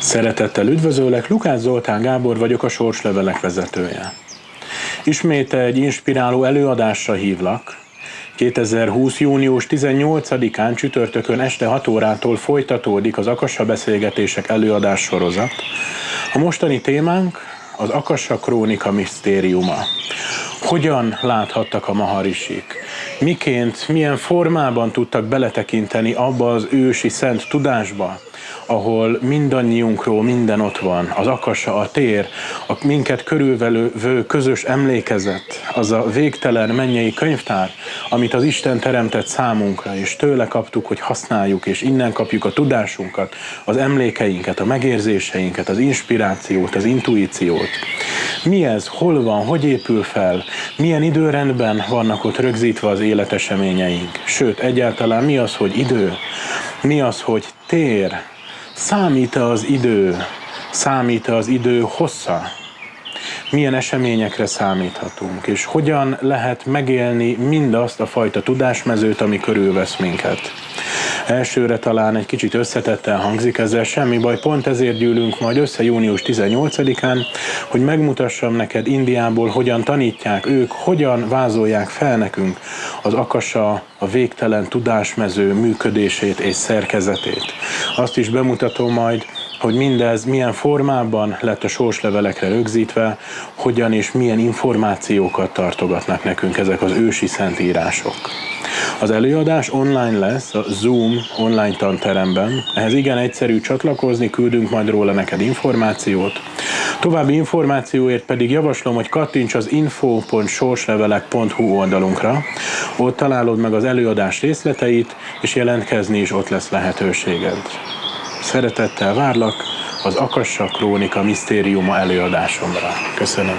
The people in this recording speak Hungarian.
Szeretettel üdvözöllek, Lukács Zoltán Gábor vagyok, a Sorslevelek vezetője. Ismét egy inspiráló előadásra hívlak. 2020. június 18-án csütörtökön este 6 órától folytatódik az Akassa Beszélgetések előadás sorozat. A mostani témánk az Akassa Krónika misztériuma. Hogyan láthattak a maharisik? Miként, milyen formában tudtak beletekinteni abba az ősi szent tudásba, ahol mindannyiunkról minden ott van, az akasa, a tér, a minket körülvelő közös emlékezet, az a végtelen mennyei könyvtár, amit az Isten teremtett számunkra, és tőle kaptuk, hogy használjuk, és innen kapjuk a tudásunkat, az emlékeinket, a megérzéseinket, az inspirációt, az intuíciót. Mi ez, hol van, hogy épül fel, milyen időrendben vannak ott rögzítve az életeseményeink, sőt, egyáltalán mi az, hogy idő, mi az, hogy tér, Számít-e az idő? Számít-e az idő hossza? Milyen eseményekre számíthatunk, és hogyan lehet megélni mindazt a fajta tudásmezőt, ami körülvesz minket? Elsőre talán egy kicsit összetetten hangzik ezzel, semmi baj, pont ezért gyűlünk majd össze június 18-án, hogy megmutassam neked Indiából, hogyan tanítják ők, hogyan vázolják fel nekünk az akasa, a végtelen tudásmező működését és szerkezetét. Azt is bemutatom majd, hogy mindez milyen formában lett a sorslevelekre rögzítve, hogyan és milyen információkat tartogatnak nekünk ezek az ősi szentírások. Az előadás online lesz, a Zoom online tanteremben. Ehhez igen egyszerű csatlakozni, küldünk majd róla neked információt. További információért pedig javaslom, hogy kattints az info.sorslevelek.hu oldalunkra. Ott találod meg az előadás részleteit, és jelentkezni is ott lesz lehetőséged. Szeretettel várlak az Akassa Krónika Misztériuma előadásomra. Köszönöm.